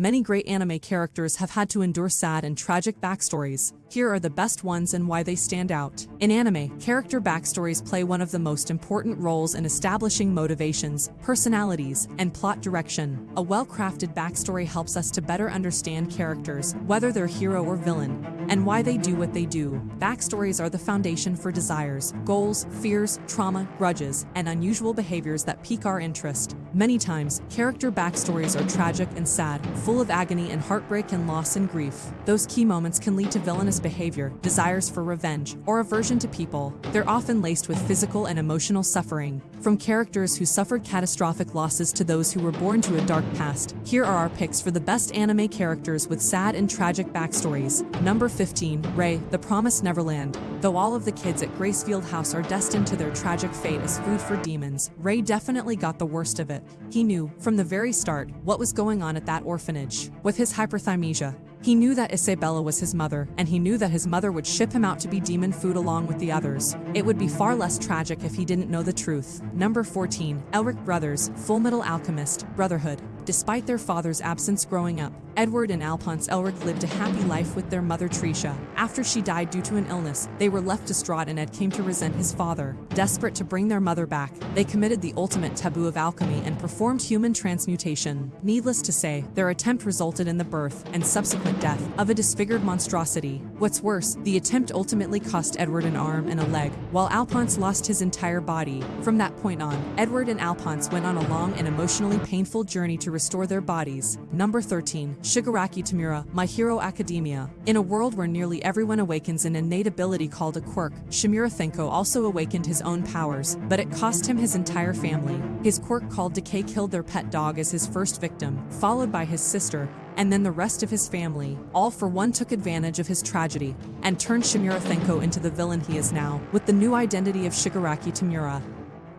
Many great anime characters have had to endure sad and tragic backstories. Here are the best ones and why they stand out. In anime, character backstories play one of the most important roles in establishing motivations, personalities, and plot direction. A well-crafted backstory helps us to better understand characters, whether they're hero or villain, and why they do what they do. Backstories are the foundation for desires, goals, fears, trauma, grudges, and unusual behaviors that pique our interest. Many times, character backstories are tragic and sad, full of agony and heartbreak and loss and grief. Those key moments can lead to villainous behavior, desires for revenge, or aversion to people. They're often laced with physical and emotional suffering. From characters who suffered catastrophic losses to those who were born to a dark past, here are our picks for the best anime characters with sad and tragic backstories. Number 15, Ray, The Promised Neverland. Though all of the kids at Gracefield House are destined to their tragic fate as food for demons, Ray definitely got the worst of it. He knew, from the very start, what was going on at that orphanage. With his hyperthymesia, he knew that Isabella was his mother, and he knew that his mother would ship him out to be demon food along with the others. It would be far less tragic if he didn't know the truth. Number 14. Elric Brothers, Full Metal Alchemist, Brotherhood. Despite their father's absence growing up, Edward and Alphonse Elric lived a happy life with their mother Tricia. After she died due to an illness, they were left distraught and Ed came to resent his father. Desperate to bring their mother back, they committed the ultimate taboo of alchemy and performed human transmutation. Needless to say, their attempt resulted in the birth and subsequent death of a disfigured monstrosity. What's worse, the attempt ultimately cost Edward an arm and a leg, while Alphonse lost his entire body. From that point on, Edward and Alphonse went on a long and emotionally painful journey to restore their bodies. Number 13. Shigaraki Tomura, My Hero Academia. In a world where nearly everyone awakens an innate ability called a quirk, Shimura also awakened his own powers, but it cost him his entire family. His quirk called Decay killed their pet dog as his first victim, followed by his sister, and then the rest of his family, all for one took advantage of his tragedy and turned Shimura into the villain he is now, with the new identity of Shigaraki Tomura.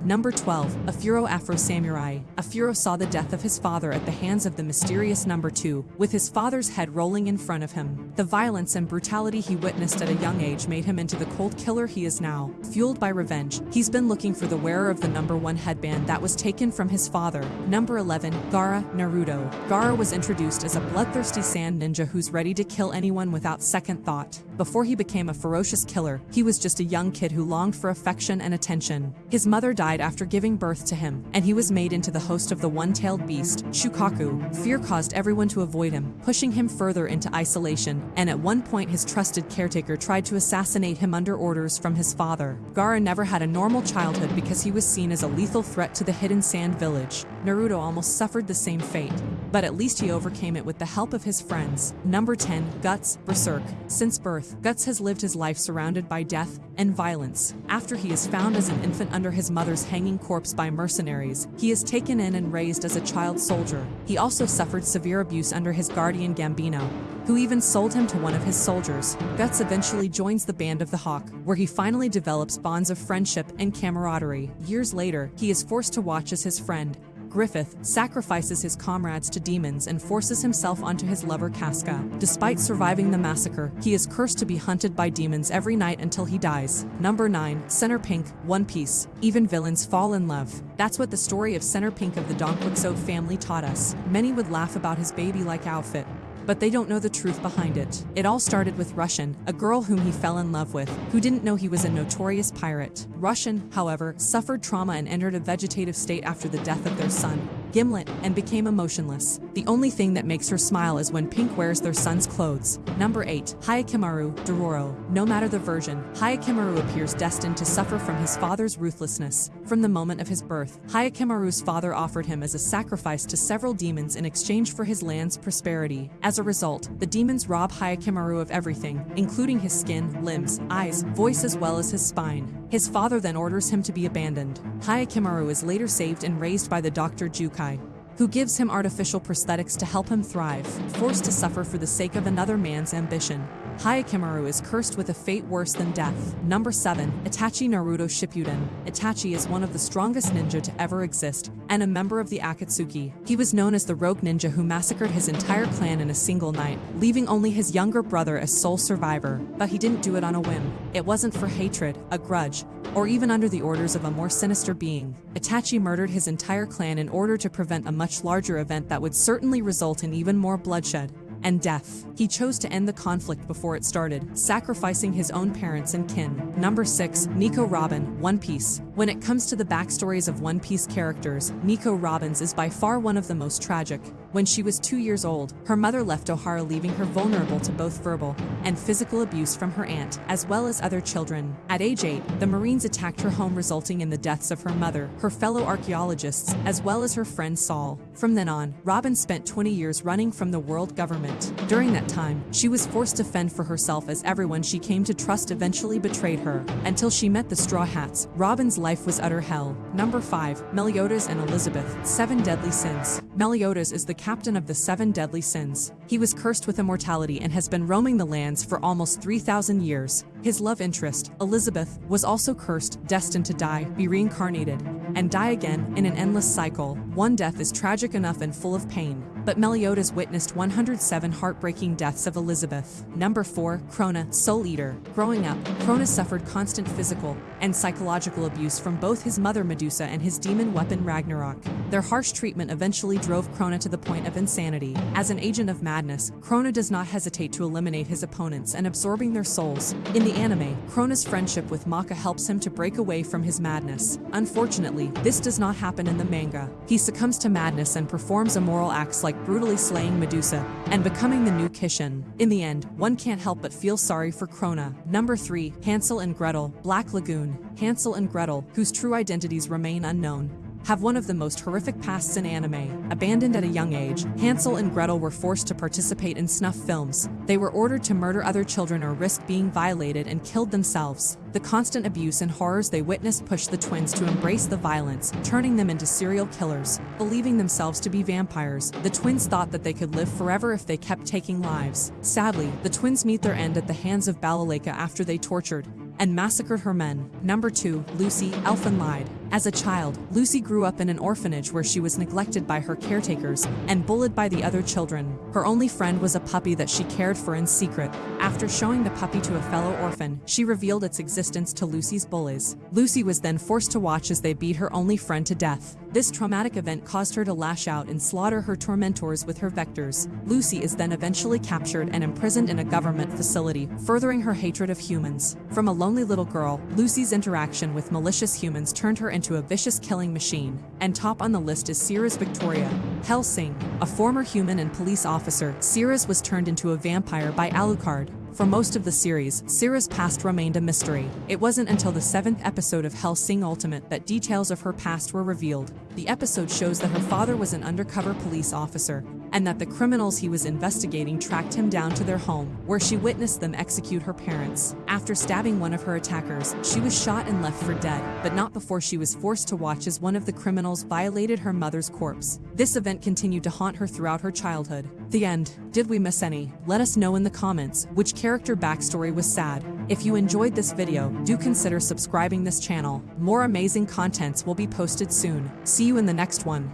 Number 12. Afuro Afro Samurai. Afuro saw the death of his father at the hands of the mysterious Number 2, with his father's head rolling in front of him. The violence and brutality he witnessed at a young age made him into the cold killer he is now. Fueled by revenge, he's been looking for the wearer of the Number 1 headband that was taken from his father. Number 11. Gaara Naruto. Gaara was introduced as a bloodthirsty sand ninja who's ready to kill anyone without second thought. Before he became a ferocious killer, he was just a young kid who longed for affection and attention. His mother died after giving birth to him, and he was made into the host of the one-tailed beast, Shukaku. Fear caused everyone to avoid him, pushing him further into isolation, and at one point his trusted caretaker tried to assassinate him under orders from his father. Gaara never had a normal childhood because he was seen as a lethal threat to the hidden sand village. Naruto almost suffered the same fate, but at least he overcame it with the help of his friends. Number 10. Guts, Berserk. Since birth, Guts has lived his life surrounded by death and violence. After he is found as an infant under his mother's hanging corpse by mercenaries, he is taken in and raised as a child soldier. He also suffered severe abuse under his guardian Gambino, who even sold him to one of his soldiers. Guts eventually joins the Band of the Hawk, where he finally develops bonds of friendship and camaraderie. Years later, he is forced to watch as his friend, Griffith sacrifices his comrades to demons and forces himself onto his lover Casca. Despite surviving the massacre, he is cursed to be hunted by demons every night until he dies. Number 9. Señor Pink, One Piece. Even villains fall in love. That's what the story of Señor Pink of the Donquixote family taught us. Many would laugh about his baby-like outfit, but they don't know the truth behind it. It all started with Russian, a girl whom he fell in love with, who didn't know he was a notorious pirate. Russian, however, suffered trauma and entered a vegetative state after the death of their son, Gimlet, and became emotionless. The only thing that makes her smile is when Pink wears their son's clothes. Number 8. Hyakkimaru, Dororo. No matter the version, Hyakkimaru appears destined to suffer from his father's ruthlessness. From the moment of his birth, Hyakkimaru's father offered him as a sacrifice to several demons in exchange for his land's prosperity. As a result, the demons rob Hyakkimaru of everything, including his skin, limbs, eyes, voice as well as his spine. His father then orders him to be abandoned. Hyakkimaru is later saved and raised by the Dr. Jukai, who gives him artificial prosthetics to help him thrive, forced to suffer for the sake of another man's ambition. Hyakkimaru is cursed with a fate worse than death. Number 7. Itachi Naruto Shippuden. Itachi is one of the strongest ninja to ever exist, and a member of the Akatsuki. He was known as the rogue ninja who massacred his entire clan in a single night, leaving only his younger brother as sole survivor. But he didn't do it on a whim. It wasn't for hatred, a grudge, or even under the orders of a more sinister being. Itachi murdered his entire clan in order to prevent a much larger event that would certainly result in even more bloodshed and death. He chose to end the conflict before it started, sacrificing his own parents and kin. Number 6. Nico Robin, One Piece. When it comes to the backstories of One Piece characters, Nico Robins is by far one of the most tragic. When she was two years old, her mother left Ohara leaving her vulnerable to both verbal and physical abuse from her aunt, as well as other children. At age 8, the Marines attacked her home resulting in the deaths of her mother, her fellow archaeologists, as well as her friend Saul. From then on, Robin spent 20 years running from the world government. During that time, she was forced to fend for herself as everyone she came to trust eventually betrayed her. Until she met the Straw Hats, Robin's life was utter hell. Number 5. Meliodas and Elizabeth, Seven Deadly Sins. Meliodas is the captain of the seven deadly sins. He was cursed with immortality and has been roaming the lands for almost 3,000 years. His love interest, Elizabeth, was also cursed, destined to die, be reincarnated, and die again in an endless cycle. One death is tragic enough and full of pain, but Meliodas witnessed 107 heartbreaking deaths of Elizabeth. Number 4. Krona, Soul Eater. Growing up, Krona suffered constant physical and psychological abuse from both his mother Medusa and his demon weapon Ragnarok. Their harsh treatment eventually drove Krona to the point of insanity. As an agent of madness, Krona does not hesitate to eliminate his opponents and absorbing their souls. In the anime, Krona's friendship with Maka helps him to break away from his madness. Unfortunately, this does not happen in the manga. He succumbs to madness and performs immoral acts like brutally slaying Medusa and becoming the new Kishin. In the end, one can't help but feel sorry for Krona. Number 3. Hansel and Gretel, Black Lagoon. Hansel and Gretel, whose true identities remain unknown, have one of the most horrific pasts in anime. Abandoned at a young age, Hansel and Gretel were forced to participate in snuff films. They were ordered to murder other children or risk being violated and killed themselves. The constant abuse and horrors they witnessed pushed the twins to embrace the violence, turning them into serial killers. Believing themselves to be vampires, the twins thought that they could live forever if they kept taking lives. Sadly, the twins meet their end at the hands of Balalaika after they tortured and massacred her men. Number 2. Lucy, Elfen Lied. As a child, Lucy grew up in an orphanage where she was neglected by her caretakers and bullied by the other children. Her only friend was a puppy that she cared for in secret. After showing the puppy to a fellow orphan, she revealed its existence to Lucy's bullies. Lucy was then forced to watch as they beat her only friend to death. This traumatic event caused her to lash out and slaughter her tormentors with her vectors. Lucy is then eventually captured and imprisoned in a government facility, furthering her hatred of humans. From a lonely little girl, Lucy's interaction with malicious humans turned her into a vicious killing machine. And top on the list is Seras Victoria. Hellsing, a former human and police officer, Seras was turned into a vampire by Alucard. For most of the series, Seras' past remained a mystery. It wasn't until the seventh episode of Hellsing Ultimate that details of her past were revealed. The episode shows that her father was an undercover police officer, and that the criminals he was investigating tracked him down to their home, where she witnessed them execute her parents. After stabbing one of her attackers, she was shot and left for dead, but not before she was forced to watch as one of the criminals violated her mother's corpse. This event continued to haunt her throughout her childhood. The end. Did we miss any? Let us know in the comments which character backstory was sad. If you enjoyed this video, do consider subscribing this channel. More amazing contents will be posted soon. See you in the next one.